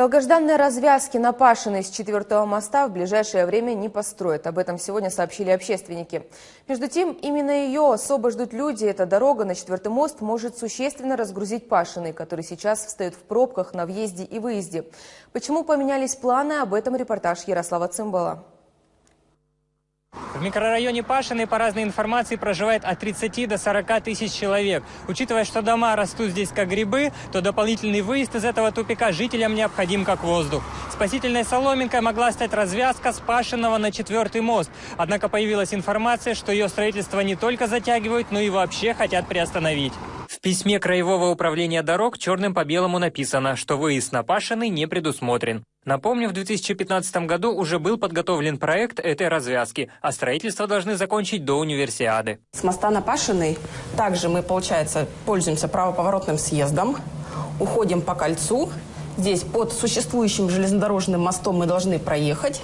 Долгожданные развязки на Пашиной с четвертого моста в ближайшее время не построят. Об этом сегодня сообщили общественники. Между тем, именно ее особо ждут люди. Эта дорога на четвертый мост может существенно разгрузить Пашиной, который сейчас встает в пробках на въезде и выезде. Почему поменялись планы, об этом репортаж Ярослава Цымбала. В микрорайоне Пашиной по разной информации проживает от 30 до 40 тысяч человек. Учитывая, что дома растут здесь как грибы, то дополнительный выезд из этого тупика жителям необходим как воздух. Спасительной соломинкой могла стать развязка с Пашиного на четвертый мост. Однако появилась информация, что ее строительство не только затягивают, но и вообще хотят приостановить. В письме Краевого управления дорог черным по белому написано, что выезд на Пашиный не предусмотрен. Напомню, в 2015 году уже был подготовлен проект этой развязки, а строительство должны закончить до универсиады. С моста на Пашиной также мы, получается, пользуемся правоповоротным съездом, уходим по кольцу. Здесь под существующим железнодорожным мостом мы должны проехать.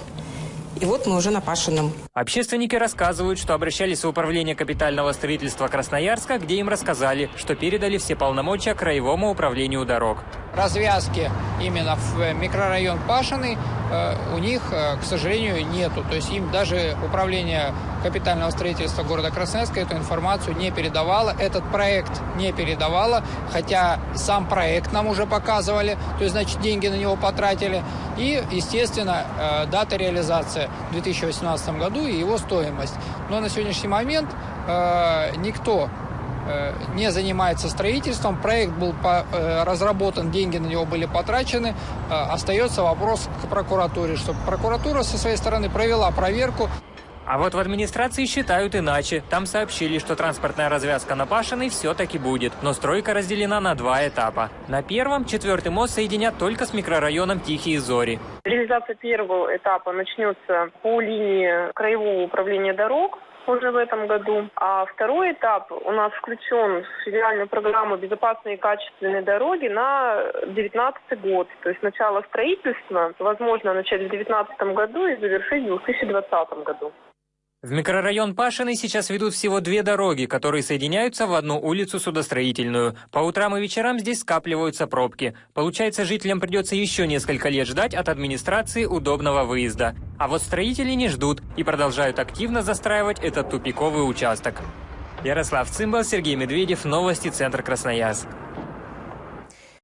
И вот мы уже на Пашином. Общественники рассказывают, что обращались в управление капитального строительства Красноярска, где им рассказали, что передали все полномочия Краевому управлению дорог. Развязки именно в микрорайон Пашиный э, у них, э, к сожалению, нету. То есть им даже управление капитального строительства города Красноярска эту информацию не передавало, этот проект не передавало, хотя сам проект нам уже показывали, то есть, значит, деньги на него потратили. И, естественно, э, дата реализации в 2018 году и его стоимость. Но на сегодняшний момент э, никто э, не занимается строительством, проект был разработан, деньги на него были потрачены, остается вопрос к прокуратуре, чтобы прокуратура со своей стороны провела проверку. А вот в администрации считают иначе. Там сообщили, что транспортная развязка на Пашиной все-таки будет, но стройка разделена на два этапа. На первом четвертый мост соединят только с микрорайоном Тихие Зори. Реализация первого этапа начнется по линии Краевого управления дорог уже в этом году. А второй этап у нас включен в федеральную программу «Безопасные и качественные дороги» на 2019 год. То есть начало строительства возможно начать в 2019 году и завершить в 2020 году. В микрорайон Пашиной сейчас ведут всего две дороги, которые соединяются в одну улицу судостроительную. По утрам и вечерам здесь скапливаются пробки. Получается, жителям придется еще несколько лет ждать от администрации удобного выезда. А вот строители не ждут и продолжают активно застраивать этот тупиковый участок. Ярослав Цимбал, Сергей Медведев, Новости, Центр Красноярск.